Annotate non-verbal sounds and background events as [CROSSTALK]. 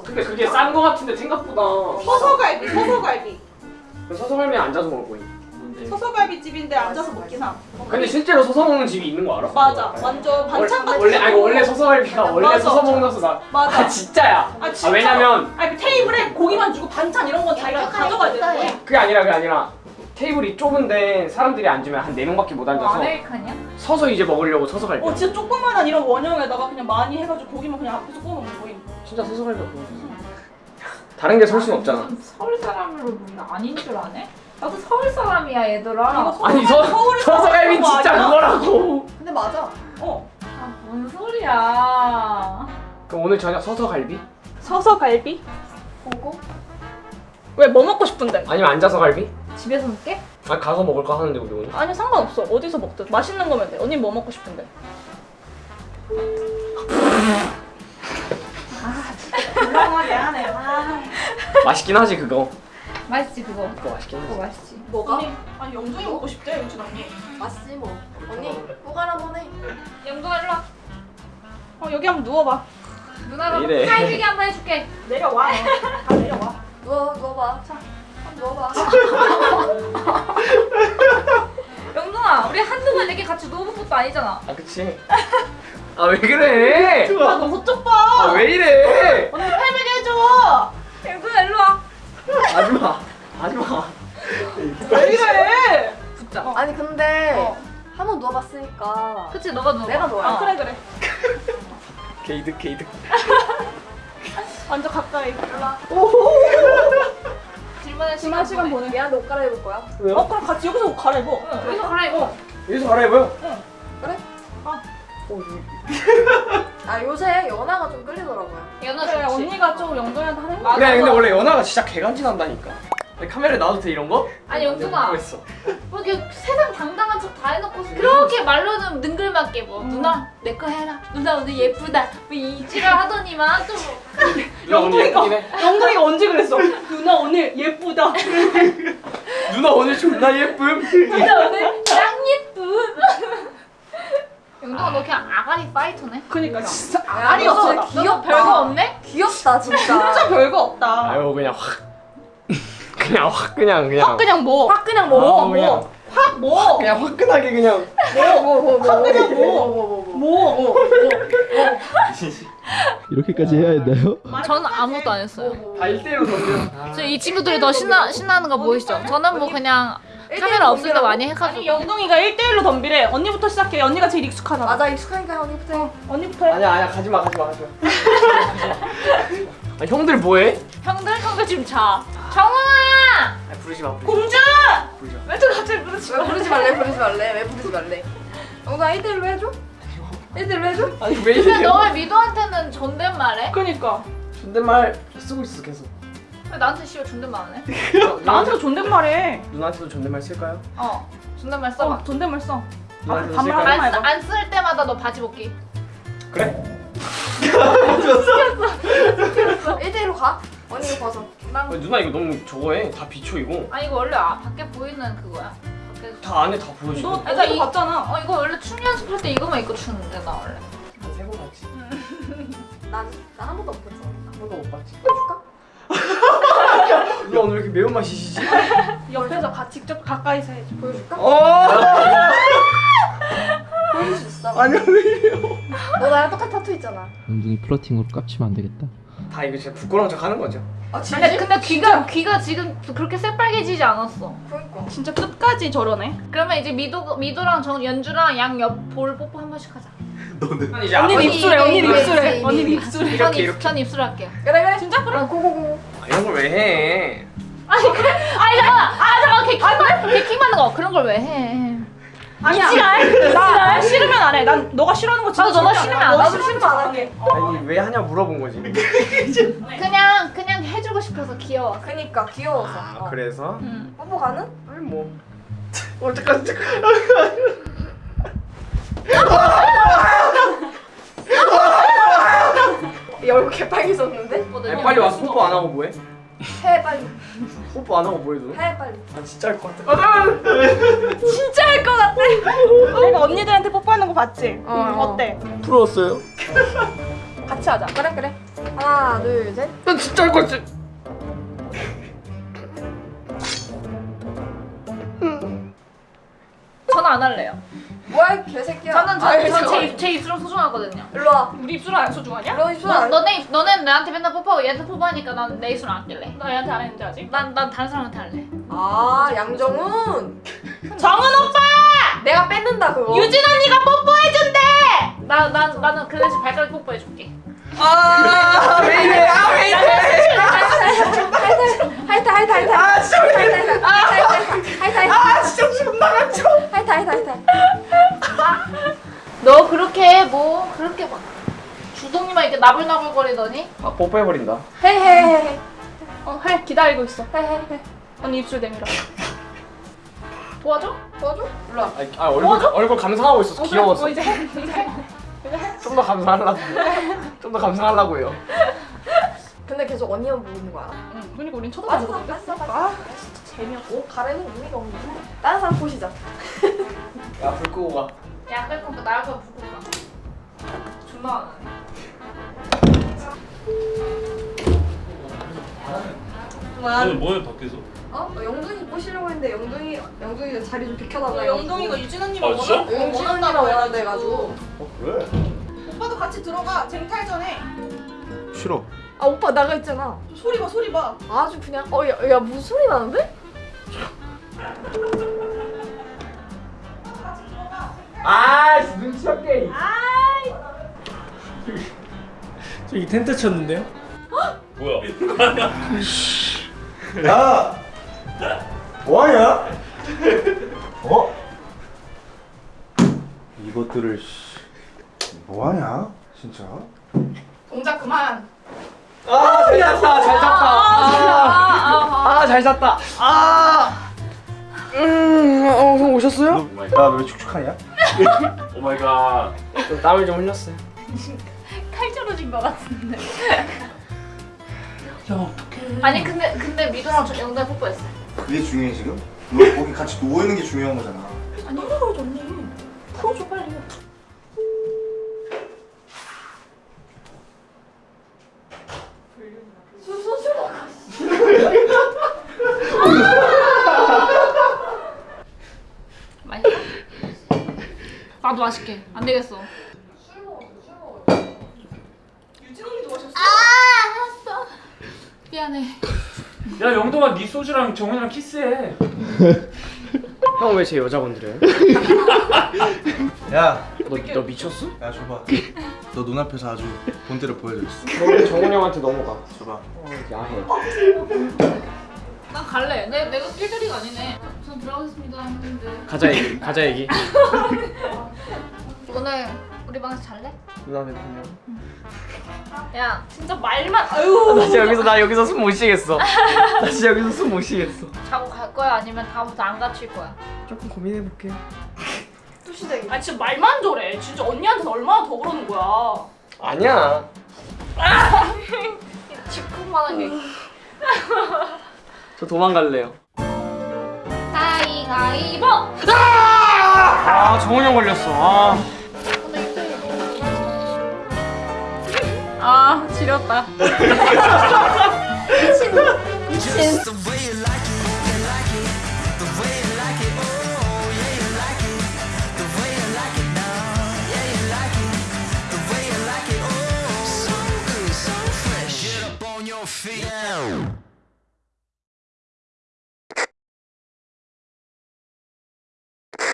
맛있어. 근데 그게 싼 거 같은데 생각보다 서서갈비, 서서갈비. 서서갈비 앉아서 먹을 거임 서서갈비 집인데 앉아서 먹긴 함. 근데 실제로 서서 먹는 집이 있는 거 알아? 맞아, 완전 반찬 같은 원래 아니 거. 원래 서서갈비가 원래 맞아. 서서 먹는서 나 맞아. 아 진짜야 아, 진짜? 아 왜냐면 아니 그 테이블에 고기만 주고 반찬 이런 건 자기가 가져가야 되는 거야. 그게 아니라 그게 아니라 테이블이 좁은데 사람들이 앉으면 한 4명밖에 못 앉아서 American이야? 서서 이제 먹으려고 서서 갈비 어 진짜 조그만한 이런 원형에다가 그냥 많이 해가지고 고기만 그냥 앞에서 구워 먹는 거임. 진짜 서서 갈비가 그거였어 다른 게 설 순 없잖아 좀 서울 사람으로 보면 아닌 줄 아네? 나도 서울 사람이야 얘들아. 서울- 아니 서, 서울에서 서서 갈비 먹는 거 진짜 아니야? 그거라고 근데 맞아. 어. 아, 뭔 소리야. 그럼 오늘 저녁 서서 갈비? 서서갈비? 보고 왜 뭐 먹고 싶은데? 아니면 앉아서 갈비? 집에서 먹게? 아 가서 먹을까 하는데 우리 오늘 아니 상관없어. 어디서 먹든 맛있는 거면 돼. 언니 뭐 먹고 싶은데? [LAUGHS] 하네. 아. 맛있긴 하지 그거 맛있지 그거. 그거 맛있긴 그거 하지 맛있지. 뭐가? 언니, 아니 영준이 먹고 싶대 요즘 언니. 맛있지 뭐. 언니 한번 해. 영동아 일로 와. 어 여기 한번 누워봐. 누나가? 살리기 한번 해줄게. 내려와. 너. 다 내려와. 누워 누워봐. 자, 한번 누워봐. [LAUGHS] 영동아 우리 한두 번 이렇게 같이 누워본 것도 아니잖아. 아 그치 아 왜 그래 아너 저쪽 봐. 아왜 이래 그치 너가 누워. 내가 누워요. 아 그래 그래. [LAUGHS] 게이득 게이득 [LAUGHS] 완전 가까이. [LAUGHS] 질문할 지난 시간 시간 보내. 얘한테 옷 갈아입을 거야. 왜요? 어 그럼 같이 여기서 옷 갈아입어. 응, 여기서 갈아입어. 여기서 갈아입어요 그래? 어, 이- 아 요새 연하가 좀 끌리더라고요. 연아 그래 좋지. 언니가 좀 영준이한테 하는 거. 그래 근데 원래 연하가 진짜 개간지 난다니까 아니, 카메라에 나와도 돼 이런 거? 아니 영준아 뭐 이렇게 세상 당당한 척 다 해놓고 그렇게 말로는 능글맞게 뭐 누나 내 거 해라 누나 오늘 예쁘다 뭐 이 지랄 하더니만 또 뭐. 누나 오늘 예쁘긴 해 영동이가 언제 그랬어? 누나 오늘 예쁘다. [LAUGHS] 누나 오늘 존나 예쁨 누나 오늘 짱 예쁨 영동아 너 그냥 아가리 파이터네 그니까 진짜 너 없어. 너 별거 없네? 귀엽다 진짜. 진짜 별거 없다. 아유 그냥 확 그냥 확 그냥 그냥 확 그냥 뭐. 확 그냥 아, 뭐. 그냥 확 뭐. 그냥 화끈하게 그냥 확 그냥 뭐. 뭐. 이렇게까지 해야 했나요? 저는 아무것도 안 했어요 다 1대1로 던져 저이 친구들이 더 신나, 신나는 거 보이시죠? 저는 뭐 그냥 카메라 없을 때 많이 아니 해가지고 영동이가 1대1로 덤비래. 언니부터 시작해. 언니가 제일 익숙하잖아. 맞아 익숙하니까 언니부터 해. 언니부터 해. 아니야 아니야 가지마 가지마 가지마 [LAUGHS] 아 형들 뭐해? 형들 형들 지금 자 정훈 아! 아 부르지 마 부르지 공주! 마 부르지 마 왜또 갑자기 그러지 왜 부르지 말래 부르지 말래 왜 부르지 말래. 영동아 1대1로 해줘? 1대1로 해줘? 아니 왜 근데 이래 너왜 미도한테는 존댓말해? 그니까. 존댓말 쓰고 있어 계속 왜 나한테 씨발 존댓말 안 해? [LAUGHS] 나한테도 존댓말해. 누나한테도 존댓말 쓸까요? 어 존댓말 써봐 어, 존댓말 써. 누나한테도 반말 쓸까요? 하지 마. 안쓸 때마다 너 바지 벗기 그래 [LAUGHS] [LAUGHS] 1대1로 가. 언니 이거 벗어. 아, 누나 이거 너무 저거해 다 비춰 이거 아니 이거 원래 아, 밖에 보이는 그거야 밖에 다 안에 다 보여줘 너 그러니까 어제도 이- 봤잖아. 어 이거 원래 춤 연습할 때 이거만 입고 추는데 나 원래 한세번 봤지 [LAUGHS] 난나한 번도 못 봤어. 한 번도 못 봤지 해줄까? 누나 오늘 왜 이렇게 매운맛 시시지? [LAUGHS] 옆에서 가, 직접 가까이서 해줘. 보여줄까? 어 보여줄 수 있어. 아니야 왜 이래요 너 나랑 똑같은 타투 있잖아. 영둥이 플러팅으로 깝치면 안 되겠다. 다 이거 진짜 부끄러운 척 하는 거죠 아 근데 근데 귀가 귀가 지금 그렇게 새빨개지지 않았어 그러니까. 진짜 끝까지 저러네. 그러면 이제 미도 미도랑 정 연주랑 양옆볼 뽀뽀 한 번씩 하자 너는 이제 언니 입술에, 언니 입술에, 언니 입술에. 전, 이렇게 입, 이렇게 전 입술 할게요 그래 그래. 진짜 그래? 아, 고고고. 아, 이런 걸 왜 해? 아니 그래 아니 잠깐 아 잠깐 개킹 받는 거 그런 걸 왜 해? 아니야. 나, 나 싫으면 안 해. 난 너가 싫어하는 거 진짜 나도 너가 싫으면 안안 해. 해. 너가 싫으면 안 할게. 아니 왜 하냐 물어본 거지 그냥 그냥 해주고 싶어서 귀여워. 그니까 귀여워서. 아 어. 그래서? 응. 뽀뽀 가능? 아니 뭐 어떡하지 잠깐 야 얼굴 개빨개졌는데? 빨리 와서 뽀뽀 안 하고 뭐해? 해 빨리. 뽀뽀 안 하고 뭐해 너? 해 빨리. 아 진짜 할 것 같아 진짜 할 것 같아. 내가 언니들한테 뽀뽀하는 거 봤지? 어, 어. 어 때? 부러웠어요 같이 하자. 그래 그래. 하나 둘 셋. 난 진짜 할 거지. 저는 안 할래요. 뭐야 개새끼야. 저는 아이, 저거. 제, 입- 제 입술은 소중하거든요. 일로 와. 우리 입술은 안 소중하냐? 이런 입술 너, 안. 너네 너네 나한테 맨날 뽀뽀하고 얘한테 뽀뽀하니까 난 내 입술은 안 낄래. 나 얘한테 안 했는데 아직. 난 난 다른 사람한테 할래. 아 양정훈. 정은 오빠! 내가 뺏는다 그거. 유진 언니가 뽀뽀해준대! 나난 나는 그 대신 발가락 뽀뽀해줄게. 아왜 이래? 아왜 이래? 하이타 하이타 하이타. 아 진짜 왜 이래? 나불나불거리더니 아 뽀뽀해버린다. 헤헤헤. 어, 해. 기다리고 있어. 헤헤헤. 언니 입술 내밀어. 도와줘? 도와줘? 일로 와. 아, 아 얼굴 얼굴 감상하고 있어서 귀여웠어. 어, 이제 해. 이제 해. 좀 더 감상하려고. 좀 더 감상하려고요. 근데 계속 언니만 보는 거야. 응, 그러니까 우린 쳐다보는 거 맞아 맞아. 아, 진짜 재미없어. 옷 가리는 의미가 없네. 다른 사람 보시자. 야 불 끄고 가. 야 그러니까 나갈 거면 부고 가. 존나 너는 뭐해 밖에서? 어? 너 영둥이 꼬시려고 했는데 영둥이 영둥이가 자리 좀 비켜달라. 어, 영동이가 유진 언니만 아, 진짜? 원한- 영진 언니랑 원한다고 원한대가지고. 어 그래? 오빠도 같이 들어가. 쟁탈 전에. 싫어. 아 오빠 나가 있잖아. 소리 봐, 소리 봐. 아주 그냥 어야 야, 무슨 소리 나는데? 아 눈치 없게. 저기 텐트 쳤는데요? 뭐야? [LAUGHS] 야! 뭐하냐? 어? 이것들을 씨, 뭐하냐? 진짜? 동작 그만. 아 잘 잤다 잘 잤다. 아 잘 잤다. 아. 음, 어, 형 오셨어요? 야왜 축축하냐? [LAUGHS] Oh my god. 좀 땀을 좀 흘렸어요. 칼 떨어진 거 같은데. 아니 근데 근데 미도랑 저 영달 뽀뽀했어. 그게 중요해 지금? 너 거기 같이 누워있는 게 중요한 거잖아 아니, 풀어줘, 언니. 풀어줘, 빨리. [LAUGHS] 나도 맛있게. 안 되겠어. 유진 언니 좋아하셨어? 아 알았어. 미안해. 야 영동아 네 소주랑 정훈이랑 키스해. [LAUGHS] 형 왜 제 여자 건드려요? 야! 너, 너 미쳤어? 야 줘봐 너 눈앞에서 아주 본때를 보여줬어 너 정훈 형한테 넘어가. 줘봐 어, 야해. 난 갈래. 내 내가 낄자리가 아니네. 전 들어가겠습니다 했는데. 가자 얘기. 가자 얘기. [LAUGHS] 오늘 우리 방에서 잘래? 누나 대통령. 야 진짜 말만. 아유. 나 진짜 여기서 나 여기서 숨 못 쉬겠어. 나 진짜 여기서 숨 못 쉬겠어. 자고 갈 거야 아니면 다음부터 안 갇힐 거야? 조금 고민해 볼게요. 뚜시대기. 아, 진짜 말만 저래. 진짜 언니한테는 얼마나 더 그러는 거야. 아니야. [LAUGHS] 집국만한 게. 저 도망갈래요. 가위가위보. 아 정훈 형 걸렸어. 아. 지렸다. Up on your